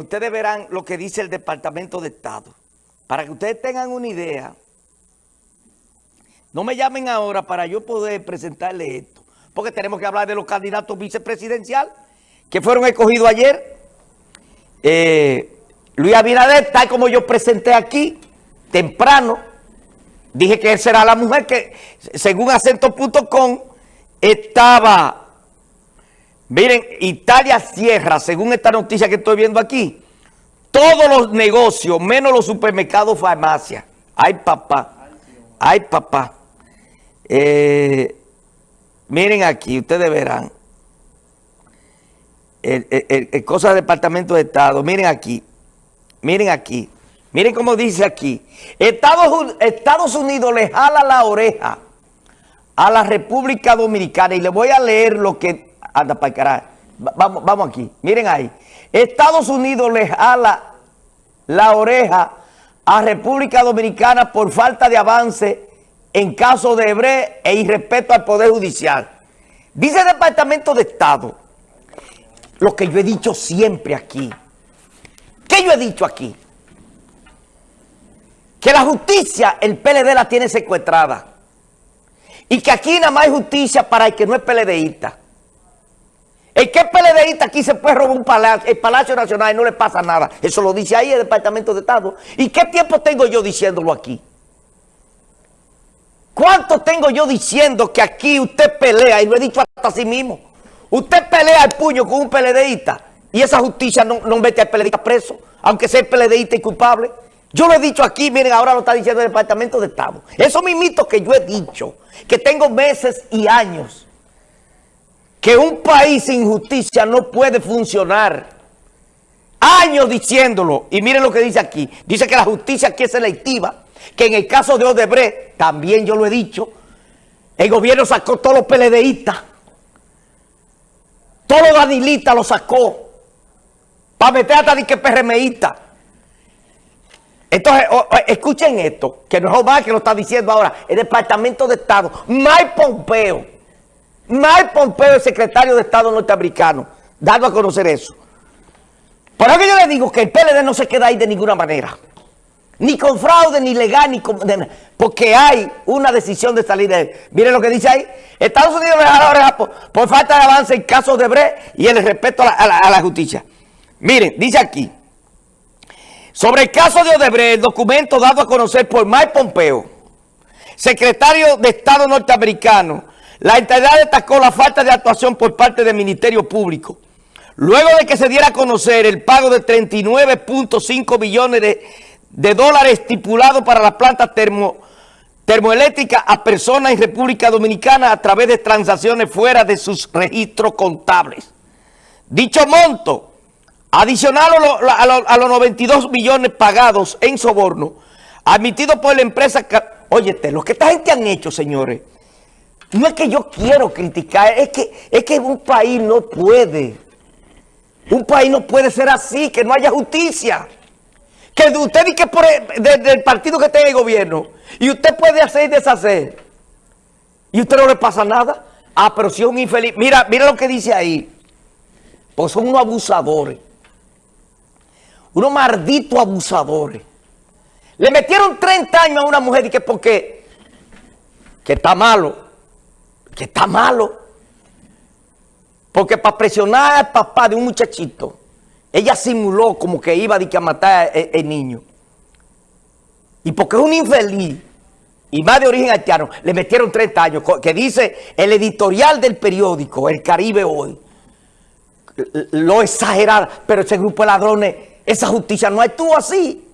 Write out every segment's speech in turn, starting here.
Ustedes verán lo que dice el Departamento de Estado. Para que ustedes tengan una idea, no me llamen ahora para yo poder presentarle esto, porque tenemos que hablar de los candidatos vicepresidencial que fueron escogidos ayer. Eh, Luis Abinader, tal como yo presenté aquí, temprano, dije que él será la mujer que, según acento.com, estaba Miren, Italia cierra, según esta noticia que estoy viendo aquí, todos los negocios, menos los supermercados, farmacias. Ay, papá. Ay, papá. Eh, miren aquí, ustedes verán. El, cosa del Departamento de Estado. Miren aquí. Miren aquí. Miren cómo dice aquí. Estados, Estados Unidos le jala la oreja a la República Dominicana. Y le voy a leer lo que anda para el carajo. Vamos, vamos aquí, miren ahí. Estados Unidos le jala la oreja a República Dominicana por falta de avance en caso de Ebre e irrespeto al Poder Judicial. Dice el Departamento de Estado, lo que yo he dicho siempre aquí. ¿Qué yo he dicho aquí? Que la justicia, el PLD la tiene secuestrada. Y que aquí nada más hay justicia para el que no es PLDista. El que PLDista aquí se puede robar un palacio, el Palacio Nacional y no le pasa nada. Eso lo dice ahí el Departamento de Estado. ¿Y qué tiempo tengo yo diciéndolo aquí? ¿Cuánto tengo yo diciendo que aquí usted pelea? Y lo he dicho hasta sí mismo. Usted pelea el puño con un PLDista y esa justicia no, no mete al PLDista preso, aunque sea el PLDista y culpable. Yo lo he dicho aquí, miren, ahora lo está diciendo el Departamento de Estado. Eso mismito que yo he dicho, que tengo meses y años que un país sin justicia no puede funcionar. Años diciéndolo. Y miren lo que dice aquí. Dice que la justicia aquí es selectiva. Que en el caso de Odebrecht, también yo lo he dicho, el gobierno sacó todos los PLDistas. Todos los danilistas lo sacó. Para meter hasta de que. Entonces, escuchen esto, que no es Omar que lo está diciendo ahora, el Departamento de Estado, Mike Pompeo, Mike Pompeo, el secretario de Estado norteamericano, dando a conocer eso. Por eso que yo le digo que el PLD no se queda ahí de ninguna manera. Ni con fraude, ni legal, ni con... porque hay una decisión de salir de él. Miren lo que dice ahí. Estados Unidos la oreja por, falta de avance en caso de Bre y el respeto a la, a la justicia. Miren, dice aquí. Sobre el caso de Odebrecht, el documento dado a conocer por Mike Pompeo, secretario de Estado norteamericano, la entidad destacó la falta de actuación por parte del Ministerio Público. Luego de que se diera a conocer el pago de 39.5 millones de, dólares estipulado para la planta termo, termoeléctrica a personas en República Dominicana a través de transacciones fuera de sus registros contables. Dicho monto, adicional a, los 92 millones pagados en soborno, admitido por la empresa... Óyete, lo que esta gente han hecho, señores, no es que yo quiero criticar, es que, es que un país no puede. Un país no puede ser así, que no haya justicia. Que usted dice que por el, partido que esté en el gobierno, y usted puede hacer y deshacer, y usted no le pasa nada. Ah, pero si es un infeliz. Mira, mira lo que dice ahí. Pues son unos abusadores. Unos malditos abusadores. Le metieron 30 años a una mujer y que porque que está malo que está malo. Porque para presionar al papá de un muchachito, ella simuló como que iba a matar al niño. Y porque es un infeliz, y más de origen haitiano, le metieron 30 años, que dice el editorial del periódico, El Caribe Hoy, lo exagerado, pero ese grupo de ladrones, esa justicia no actúa así,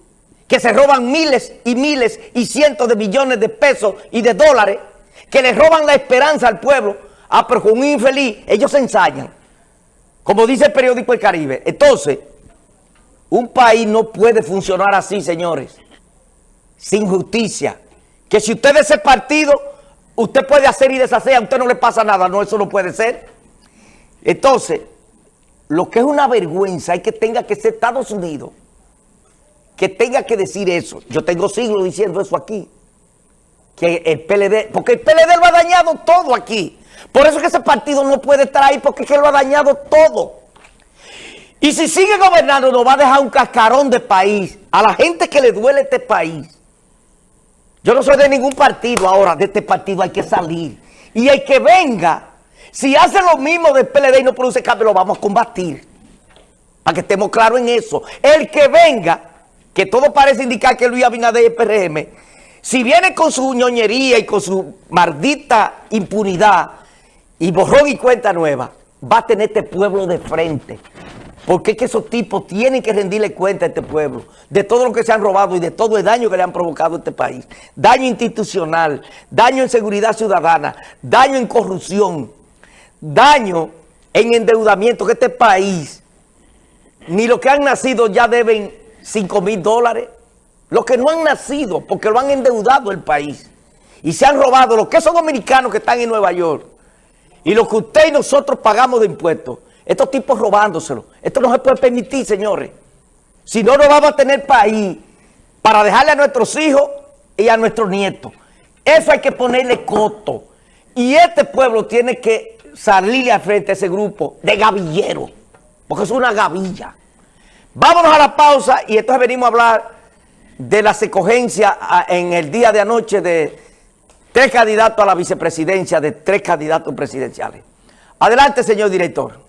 que se roban miles y miles y cientos de millones de pesos y de dólares, que le roban la esperanza al pueblo, ah, pero con un infeliz, ellos se ensañan. Como dice el periódico El Caribe. Entonces, un país no puede funcionar así, señores, sin justicia. Que si usted es ese partido, usted puede hacer y deshacer, a usted no le pasa nada. No, eso no puede ser. Entonces, lo que es una vergüenza es que tenga que ser Estados Unidos, que tenga que decir eso. Yo tengo siglos diciendo eso aquí que el PLD, porque el PLD lo ha dañado todo aquí. Por eso que ese partido no puede estar ahí, porque es que lo ha dañado todo. Y si sigue gobernando, nos va a dejar un cascarón de país. A la gente que le duele este país. Yo no soy de ningún partido ahora, de este partido hay que salir. Y el que venga, si hace lo mismo del PLD y no produce cambio, lo vamos a combatir. Para que estemos claros en eso. El que venga, que todo parece indicar que Luis Abinader es PRM, si viene con su ñoñería y con su maldita impunidad y borrón y cuenta nueva, va a tener este pueblo de frente. Porque es que esos tipos tienen que rendirle cuenta a este pueblo de todo lo que se han robado y de todo el daño que le han provocado a este país. Daño institucional, daño en seguridad ciudadana, daño en corrupción, daño en endeudamiento, que este país, ni los que han nacido ya deben 5 mil dólares. Los que no han nacido, porque lo han endeudado el país. Y se han robado los que son dominicanos que están en Nueva York. Y lo que usted y nosotros pagamos de impuestos. Estos tipos robándoselo. Esto no se puede permitir, señores. Si no, no vamos a tener país para dejarle a nuestros hijos y a nuestros nietos. Eso hay que ponerle coto. Y este pueblo tiene que salirle al frente a ese grupo de gavilleros. Porque es una gavilla. Vámonos a la pausa y entonces venimos a hablar de la secogencia en el día de anoche de tres candidatos a la vicepresidencia, de tres candidatos presidenciales. Adelante, señor director.